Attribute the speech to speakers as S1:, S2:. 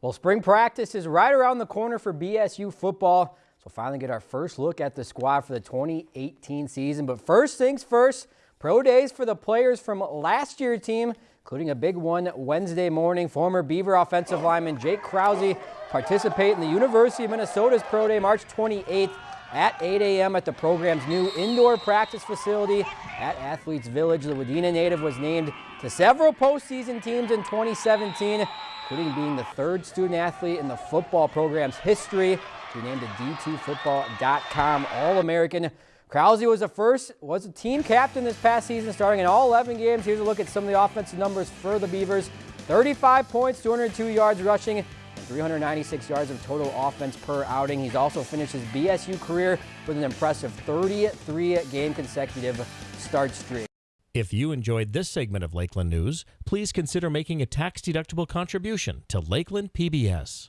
S1: Well, spring practice is right around the corner for BSU football. So we'll finally get our first look at the squad for the 2018 season. But first things first, pro days for the players from last year's team, including a big one Wednesday morning. Former Beaver offensive lineman Jake Krause participate in the University of Minnesota's pro day March 28th at 8 a.m. at the program's new indoor practice facility at Athletes Village. The Wadena native was named to several postseason teams in 2017 including being the third student athlete in the football program's history to be named a D2Football.com All-American. Krause was the first, was a team captain this past season, starting in all 11 games. Here's a look at some of the offensive numbers for the Beavers. 35 points, 202 yards rushing, and 396 yards of total offense per outing. He's also finished his BSU career with an impressive 33 game consecutive start streak.
S2: If you enjoyed this segment of Lakeland News, please consider making a tax-deductible contribution to Lakeland PBS.